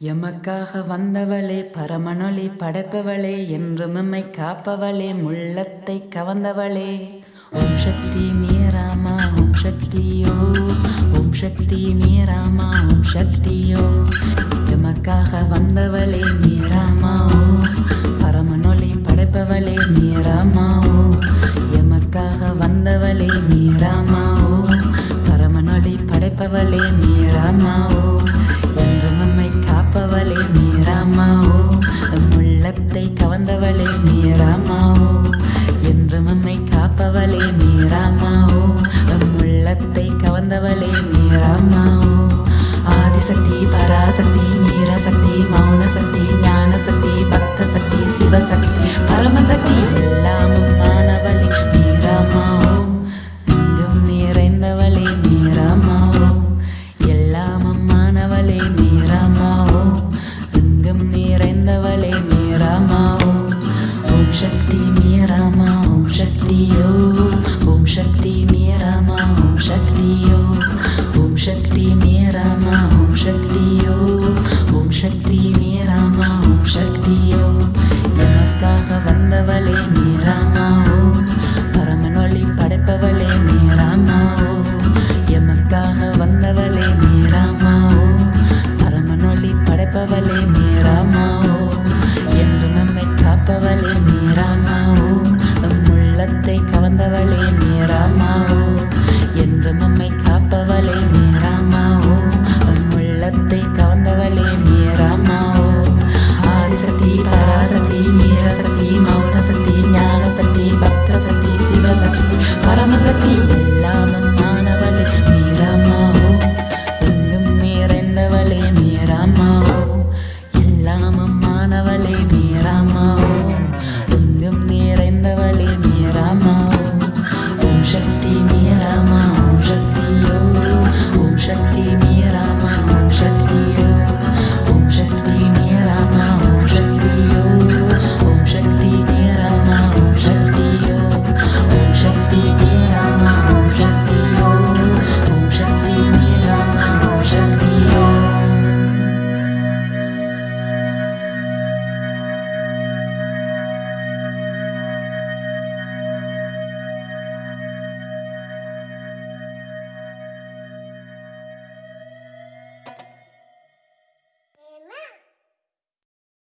எமக்காக வந்தவளே பரமனொளி படைப்பவளே என்றும் எம்மை காப்பவளே முள்ளத்தை கவர்ந்தவளே ஓம் சக்தி மீராமா ஓம் சக்தியோ ஓம் சக்தி மீராமா ஓம் சக்தியோ எமக்காக வந்தவளே மீராமாவோ பரமனொளி படைப்பவளே மீராமாவோ எமக்காக வந்தவளே மீராமாவோ பரமனொளி படைப்பவளே மீராமாவோ என்று அம்மாவோ உள்ளத்தை கவர்ந்தவளே மீராமா என்று மம்மை காப்பவளே மீராமா உள்ளத்தை கவர்ந்தவளே மீராமா ஆதிசக்தி பராசக்தி மீரசக்தி மௌனசக்தி ஞானசக்தி பக்த சக்தி சிவசக்தி பரமசக்தி எல்லாமும் மாணவளே மீராமா இங்கும் நிறைந்தவளே மீராமா எல்லாமும் மாணவளே மீராமா எங்கும் நிறைந்தவளே மீராமா ஓம் சக்தி மீராமா ஓம் சக்தியோ. காப்பவளே ஓ எம் உள்ளத்தை கவர்ந்தவளே மீராமா ஓ என்று நம்மை காப்பவளே மீராமா ஓ எம் உள்ளத்தை கவர்ந்தவளே மீராமா எல்லாமும் மாணவளே மீராமா எங்கும் நிறைந்தவளே மீராமா